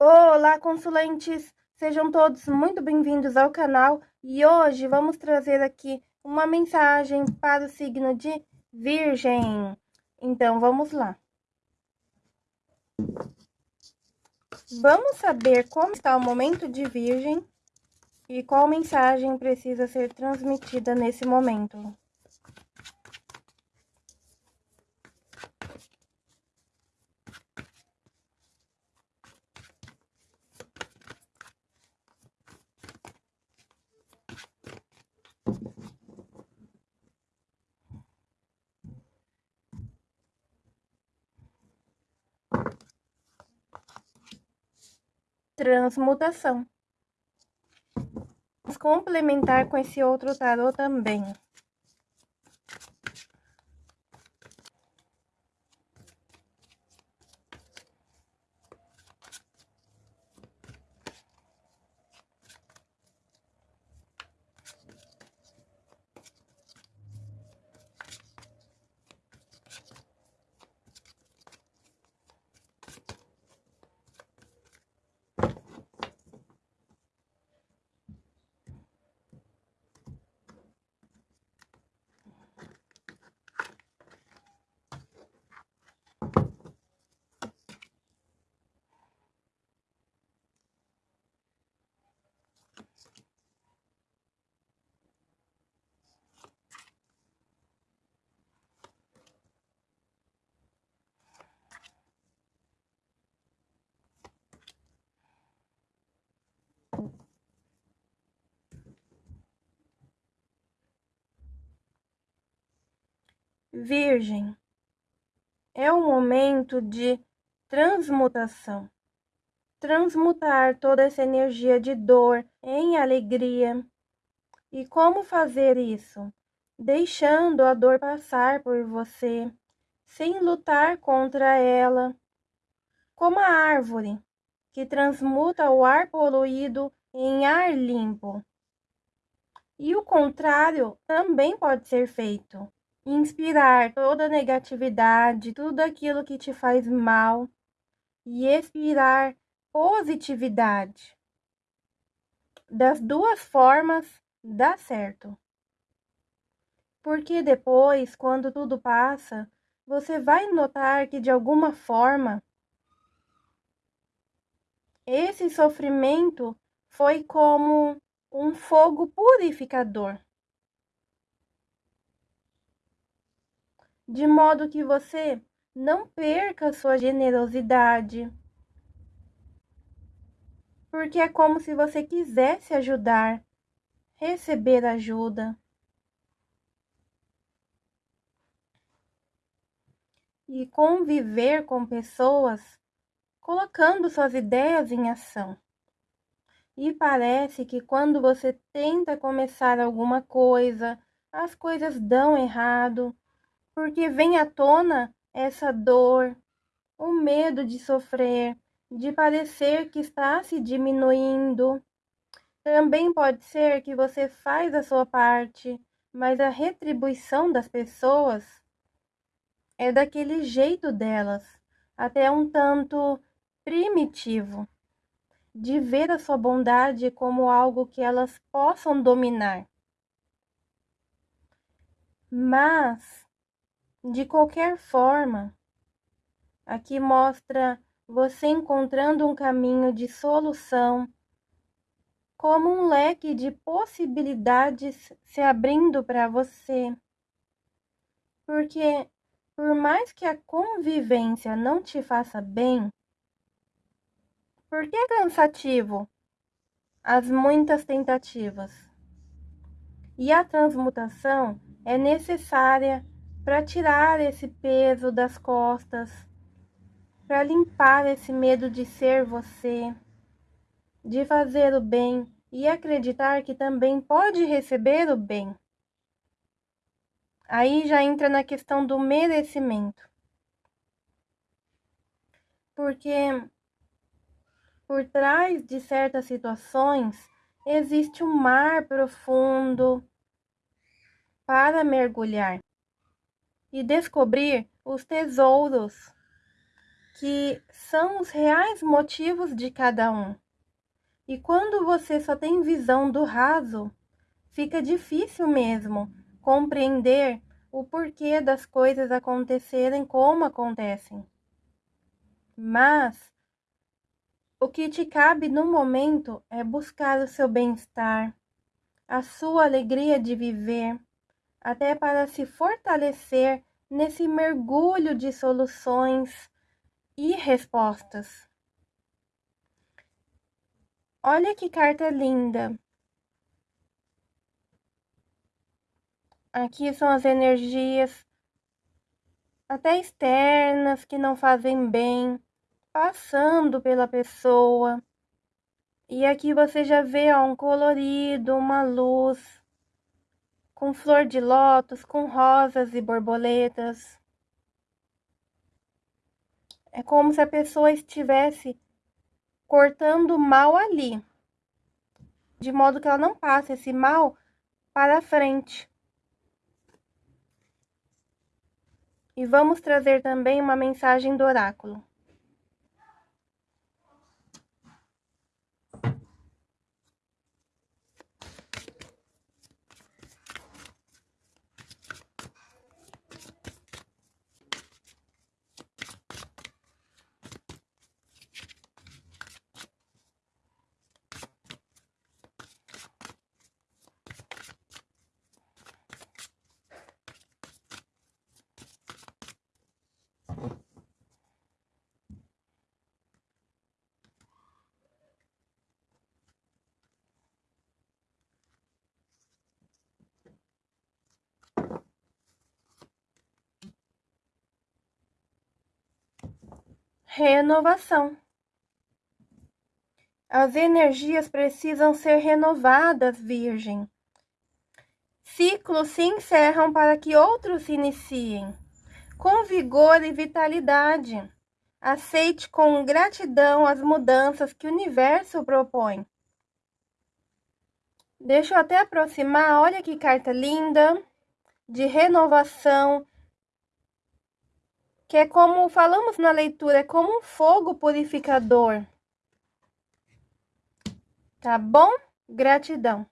Olá, consulentes! Sejam todos muito bem-vindos ao canal e hoje vamos trazer aqui uma mensagem para o signo de Virgem. Então, vamos lá. Vamos saber como está o momento de Virgem e qual mensagem precisa ser transmitida nesse momento. Transmutação. Vamos complementar com esse outro tarô também. Virgem, é o momento de transmutação. Transmutar toda essa energia de dor em alegria. E como fazer isso? Deixando a dor passar por você, sem lutar contra ela. Como a árvore, que transmuta o ar poluído em ar limpo. E o contrário também pode ser feito inspirar toda negatividade, tudo aquilo que te faz mal e expirar positividade. Das duas formas dá certo. Porque depois, quando tudo passa, você vai notar que de alguma forma esse sofrimento foi como um fogo purificador. De modo que você não perca sua generosidade. Porque é como se você quisesse ajudar, receber ajuda. E conviver com pessoas colocando suas ideias em ação. E parece que quando você tenta começar alguma coisa, as coisas dão errado, porque vem à tona essa dor, o medo de sofrer, de parecer que está se diminuindo. Também pode ser que você faz a sua parte, mas a retribuição das pessoas é daquele jeito delas, até um tanto primitivo, de ver a sua bondade como algo que elas possam dominar. Mas de qualquer forma, aqui mostra você encontrando um caminho de solução, como um leque de possibilidades se abrindo para você. Porque, por mais que a convivência não te faça bem, por que é cansativo as muitas tentativas? E a transmutação é necessária para tirar esse peso das costas, para limpar esse medo de ser você, de fazer o bem e acreditar que também pode receber o bem. Aí já entra na questão do merecimento. Porque por trás de certas situações existe um mar profundo para mergulhar e descobrir os tesouros que são os reais motivos de cada um. E quando você só tem visão do raso, fica difícil mesmo compreender o porquê das coisas acontecerem como acontecem. Mas o que te cabe no momento é buscar o seu bem-estar, a sua alegria de viver, até para se fortalecer nesse mergulho de soluções e respostas. Olha que carta linda! Aqui são as energias até externas que não fazem bem, passando pela pessoa. E aqui você já vê ó, um colorido, uma luz, com flor de lótus, com rosas e borboletas. É como se a pessoa estivesse cortando o mal ali, de modo que ela não passe esse mal para frente. E vamos trazer também uma mensagem do oráculo. Renovação. As energias precisam ser renovadas, Virgem. Ciclos se encerram para que outros se iniciem. Com vigor e vitalidade. Aceite com gratidão as mudanças que o universo propõe. Deixa eu até aproximar, olha que carta linda, de renovação, que é como falamos na leitura, é como um fogo purificador. Tá bom? Gratidão.